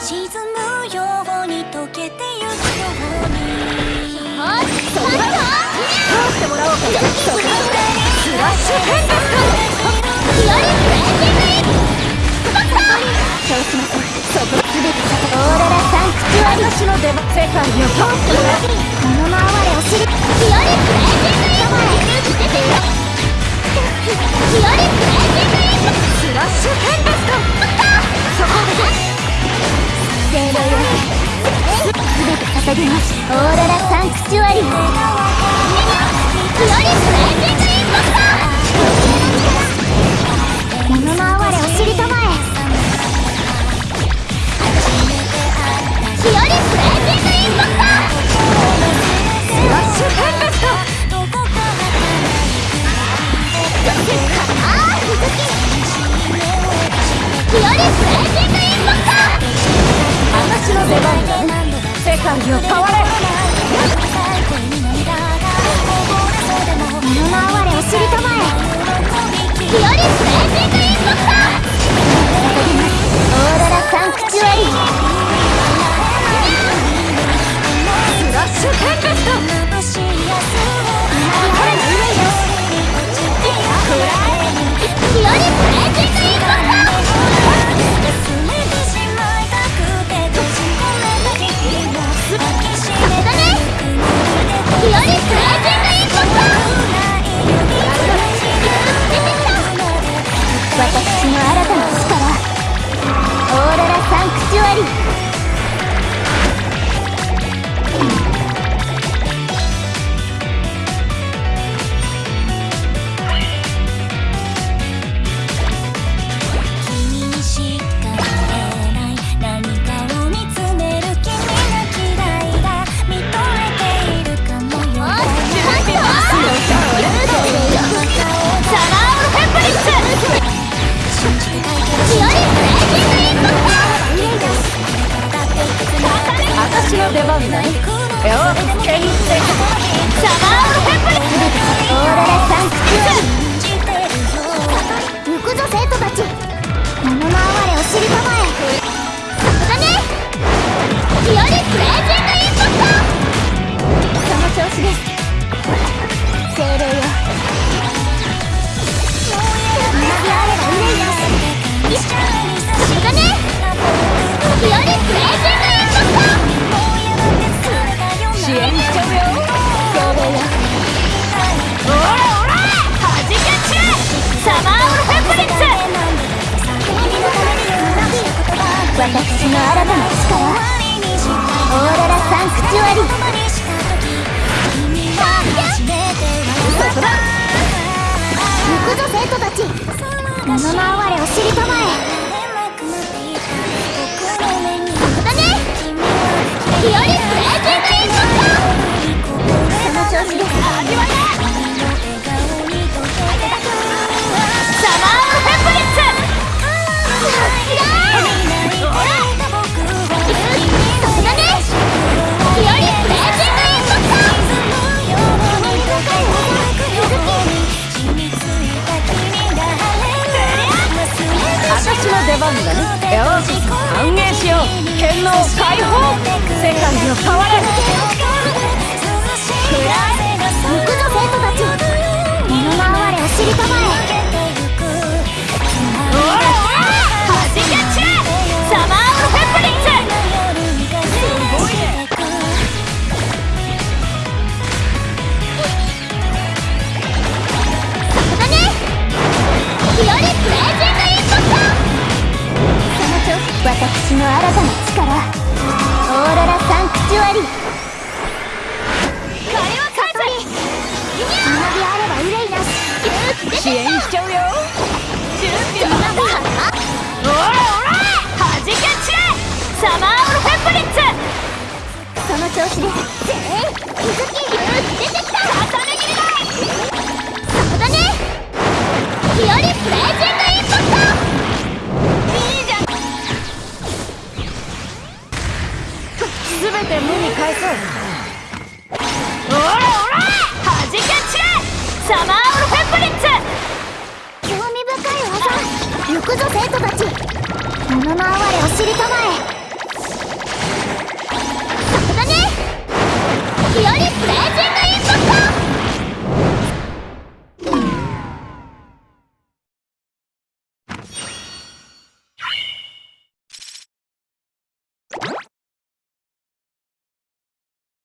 沈むように溶けてゆくようにあっそれだ通してもらおう。かスラッシュヘンダストヒアリフレンディングインそうしませんそこすべてオーララサンクチュアリ私の出番世界を通してもらうこのまわれお尻ヒアリフレンディングイン出てよヒアリフレンディングインスラッシュヘンオーララサンクチュアリヒアリフレンディングインポスター物の哀れお尻玉へヒアリフレンディングインポスタースラッシュヘンダストあー続きヒアリフレンディングインポスター私の出番ね世界を変われ物の哀れお尻玉へヒアリスレンディングインポスターオーロラサンクチュアリースラッシュテンペスト支援しちゃうよ精霊よオラオラはじけちれサマーウルフェンブリッツ私の新たな力オーロラサンクチュアリ嘘だ行くぞ生徒たち物の哀れ私の出番だねよし歓迎しよう。剣能解放。世界を変われ新たな力。オーロラサンクチュアリ。興味深い技行くぞ生徒たち物の哀れお尻玉へ